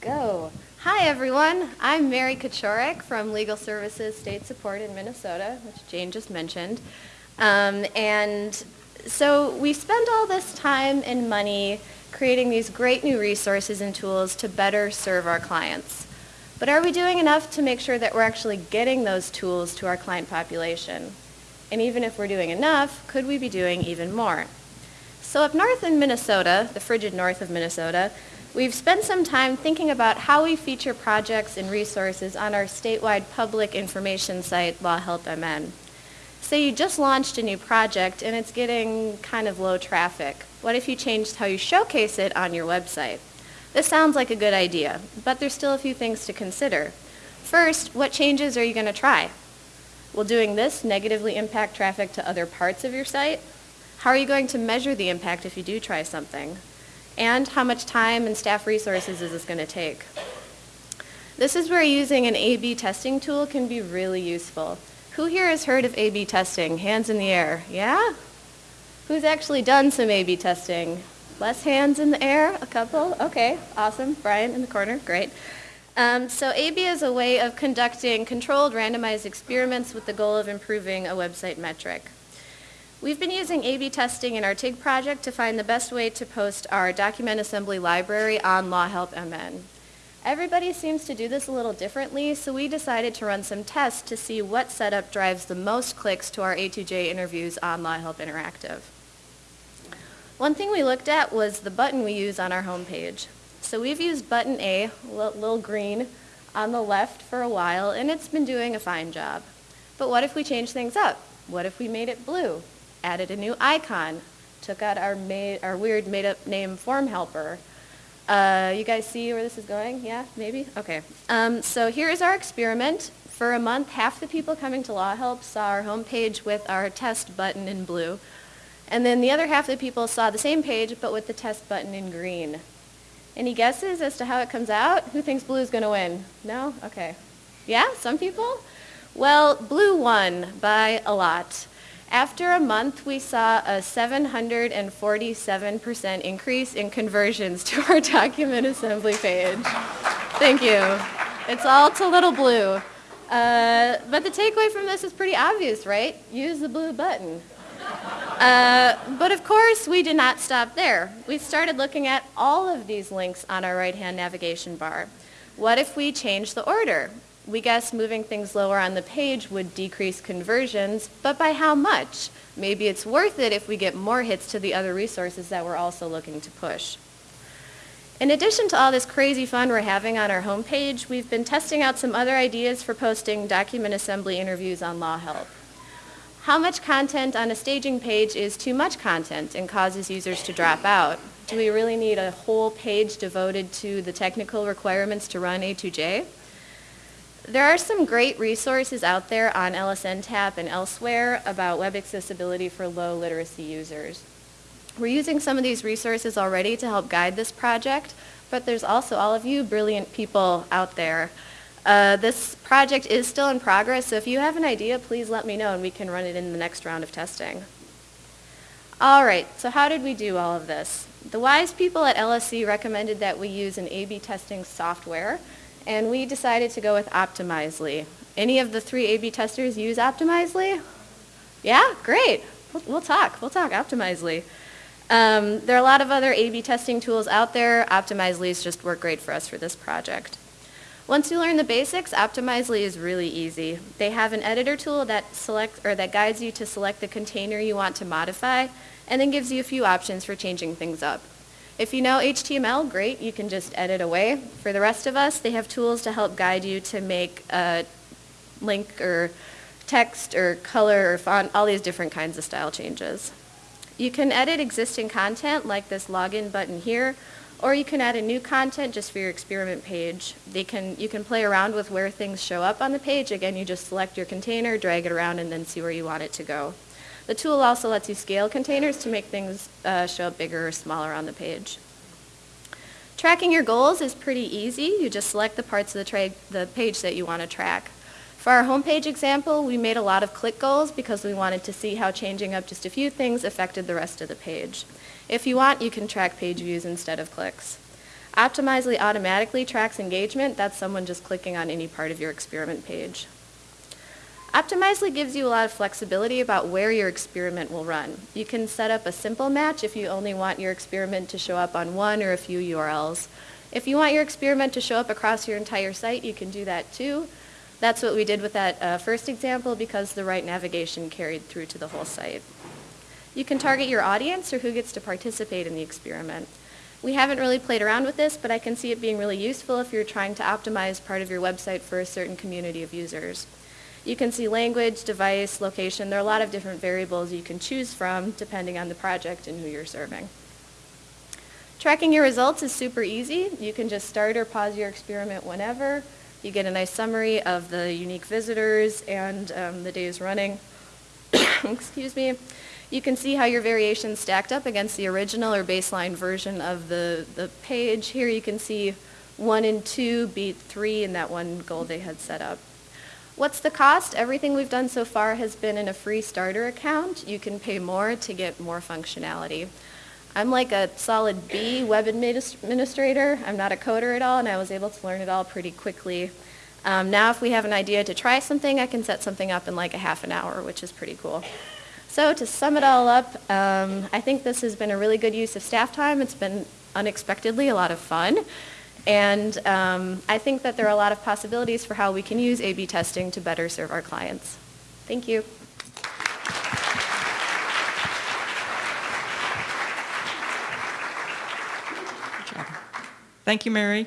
go. Hi, everyone. I'm Mary Kachorik from Legal Services State Support in Minnesota, which Jane just mentioned. Um, and so we spend all this time and money creating these great new resources and tools to better serve our clients. But are we doing enough to make sure that we're actually getting those tools to our client population? And even if we're doing enough, could we be doing even more? So up north in Minnesota, the frigid north of Minnesota, We've spent some time thinking about how we feature projects and resources on our statewide public information site, Law Help MN. Say you just launched a new project and it's getting kind of low traffic. What if you changed how you showcase it on your website? This sounds like a good idea, but there's still a few things to consider. First, what changes are you going to try? Will doing this negatively impact traffic to other parts of your site? How are you going to measure the impact if you do try something? And how much time and staff resources is this going to take. This is where using an A-B testing tool can be really useful. Who here has heard of A-B testing? Hands in the air. Yeah? Who's actually done some A-B testing? Less hands in the air? A couple? Okay, awesome. Brian in the corner, great. Um, so A-B is a way of conducting controlled randomized experiments with the goal of improving a website metric. We've been using A-B testing in our TIG project to find the best way to post our document assembly library on Law Help MN. Everybody seems to do this a little differently, so we decided to run some tests to see what setup drives the most clicks to our A2J interviews on Law Help Interactive. One thing we looked at was the button we use on our homepage. So we've used button A, little green, on the left for a while, and it's been doing a fine job. But what if we change things up? What if we made it blue? Added a new icon, took out our, made, our weird made-up name form helper. Uh, you guys see where this is going? Yeah, maybe? Okay. Um, so here is our experiment. For a month, half the people coming to Law Help saw our homepage with our test button in blue. And then the other half of the people saw the same page, but with the test button in green. Any guesses as to how it comes out? Who thinks blue is going to win? No? Okay. Yeah, some people? Well, blue won by a lot. After a month, we saw a 747% increase in conversions to our document assembly page. Thank you. It's all to Little Blue. Uh, but the takeaway from this is pretty obvious, right? Use the blue button. Uh, but of course, we did not stop there. We started looking at all of these links on our right-hand navigation bar. What if we change the order? We guess moving things lower on the page would decrease conversions, but by how much? Maybe it's worth it if we get more hits to the other resources that we're also looking to push. In addition to all this crazy fun we're having on our homepage, we've been testing out some other ideas for posting document assembly interviews on Law Help. How much content on a staging page is too much content and causes users to drop out? Do we really need a whole page devoted to the technical requirements to run A2J? There are some great resources out there on LSNTAP and elsewhere about web accessibility for low literacy users. We're using some of these resources already to help guide this project, but there's also all of you brilliant people out there. Uh, this project is still in progress, so if you have an idea, please let me know and we can run it in the next round of testing. All right, so how did we do all of this? The wise people at LSC recommended that we use an A-B testing software and we decided to go with Optimizely. Any of the three A-B testers use Optimizely? Yeah, great. We'll, we'll talk. We'll talk Optimizely. Um, there are a lot of other A-B testing tools out there. Optimizely's just work great for us for this project. Once you learn the basics, Optimizely is really easy. They have an editor tool that selects or that guides you to select the container you want to modify and then gives you a few options for changing things up. If you know HTML, great, you can just edit away. For the rest of us, they have tools to help guide you to make a link or text or color or font, all these different kinds of style changes. You can edit existing content like this login button here, or you can add a new content just for your experiment page. They can, you can play around with where things show up on the page. Again, you just select your container, drag it around, and then see where you want it to go. The tool also lets you scale containers to make things uh, show up bigger or smaller on the page. Tracking your goals is pretty easy. You just select the parts of the, the page that you want to track. For our homepage example, we made a lot of click goals because we wanted to see how changing up just a few things affected the rest of the page. If you want, you can track page views instead of clicks. Optimizely automatically tracks engagement. That's someone just clicking on any part of your experiment page. Optimizely gives you a lot of flexibility about where your experiment will run. You can set up a simple match if you only want your experiment to show up on one or a few URLs. If you want your experiment to show up across your entire site, you can do that too. That's what we did with that uh, first example because the right navigation carried through to the whole site. You can target your audience or who gets to participate in the experiment. We haven't really played around with this, but I can see it being really useful if you're trying to optimize part of your website for a certain community of users. You can see language, device, location. There are a lot of different variables you can choose from depending on the project and who you're serving. Tracking your results is super easy. You can just start or pause your experiment whenever. You get a nice summary of the unique visitors and um, the days running. Excuse me. You can see how your variations stacked up against the original or baseline version of the, the page. Here you can see one and two beat three in that one goal they had set up. What's the cost? Everything we've done so far has been in a free starter account. You can pay more to get more functionality. I'm like a solid B web administrator. I'm not a coder at all, and I was able to learn it all pretty quickly. Um, now if we have an idea to try something, I can set something up in like a half an hour, which is pretty cool. So to sum it all up, um, I think this has been a really good use of staff time. It's been unexpectedly a lot of fun. And um, I think that there are a lot of possibilities for how we can use A-B testing to better serve our clients. Thank you. Thank you, Mary.